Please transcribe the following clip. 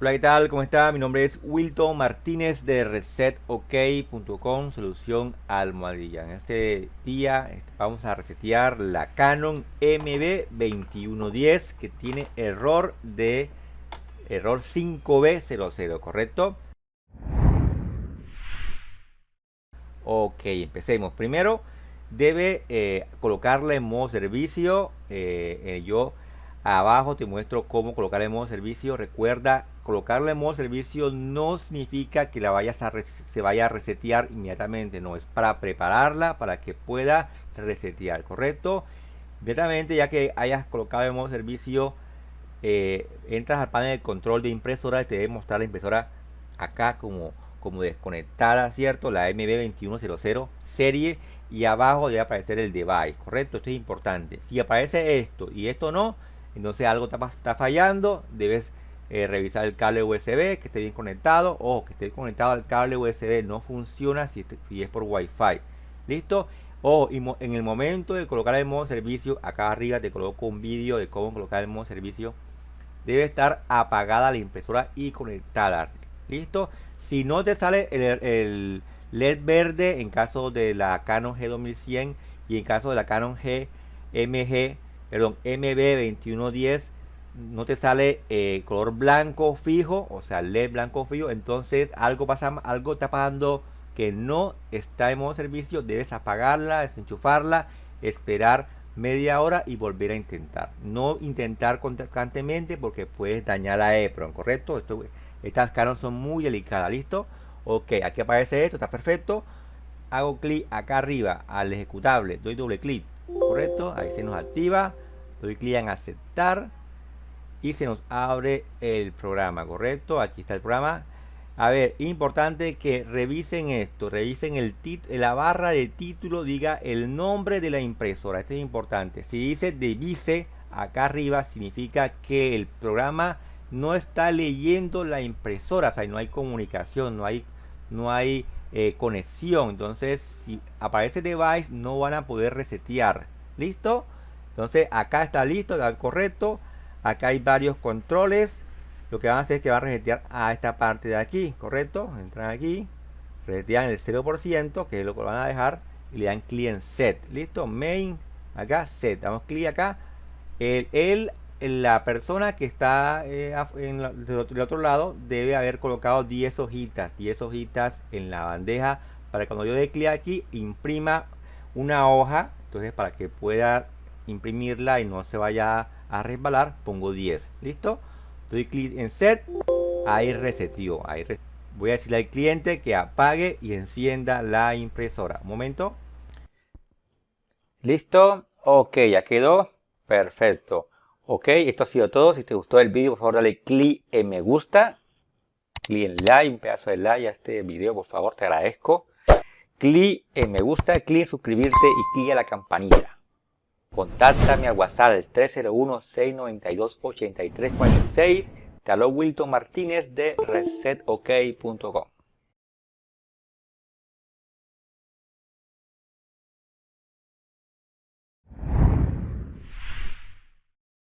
Hola, ¿qué tal? ¿Cómo está? Mi nombre es Wilton Martínez de resetok.com, solución almohadilla. En este día este, vamos a resetear la Canon MB2110 que tiene error de error 5B00, ¿correcto? Ok, empecemos. Primero debe eh, colocarla en modo servicio. Eh, eh, yo abajo te muestro cómo colocarla en modo servicio. Recuerda colocarla en modo servicio no significa que la vayas a se vaya a resetear inmediatamente, no, es para prepararla para que pueda resetear, ¿correcto? Inmediatamente ya que hayas colocado en modo servicio, eh, entras al panel de control de impresora y te debe mostrar la impresora acá como, como desconectada, ¿cierto? La MB2100 serie y abajo debe aparecer el device, ¿correcto? Esto es importante. Si aparece esto y esto no, entonces algo está fallando, debes eh, revisar el cable USB que esté bien conectado. O que esté conectado al cable USB no funciona si, es por Wi-Fi. Listo o en el momento de colocar el modo servicio acá arriba te coloco un vídeo de cómo colocar el modo servicio debe estar apagada la impresora y conectada. Listo si no te sale el, LED verde en caso de la Canon G2100 y en caso de la Canon G MG perdón MB2110 no te sale eh, color blanco fijo, o sea, LED blanco fijo, entonces algo pasa, algo está pasando que no está en modo servicio, debes apagarla, desenchufarla, esperar media hora y volver a intentar. No intentar constantemente porque puedes dañar la EPRON, ¿correcto? Esto, estas Canon son muy delicadas, ¿listo? Ok, aquí aparece esto, está perfecto. Hago clic acá arriba al ejecutable, doy doble clic, ¿correcto? Ahí se nos activa, doy clic en aceptar y se nos abre el programa, ¿correcto? Aquí está el programa. A ver, importante que revisen esto, revisen el la barra de título, diga el nombre de la impresora. Esto es importante. Si dice devise acá arriba, significa que el programa no está leyendo la impresora, o sea, no hay comunicación, no hay, no hay eh, conexión. Entonces, si aparece device, no van a poder resetear. ¿Listo? Entonces, acá está listo, está correcto acá hay varios controles. Lo que van a hacer es que va a resetear a esta parte de aquí correcto entran aquí resetean el 0% que es lo que van a dejar y le dan clic en set. Listo main acá set. Damos clic acá. El, la persona que está eh, en del, otro, lado debe haber colocado 10 hojitas. 10 hojitas en la bandeja para que cuando yo dé clic aquí imprima una hoja. Entonces para que pueda imprimirla y no se vaya a resbalar, pongo 10. ¿Listo? Doy clic en set. Ahí resetio. Ahí Voy a decirle al cliente que apague y encienda la impresora. Un momento. Listo. Ok, ya quedó. Perfecto. Ok, esto ha sido todo. Si te gustó el vídeo, por favor dale clic en me gusta. Clic en like, un pedazo de like a este video, por favor, te agradezco. Clic en me gusta, clic en suscribirte y clic a la campanita. Contáctame al WhatsApp 301-692-8346. Te habló Wilton Martínez de resetok.com.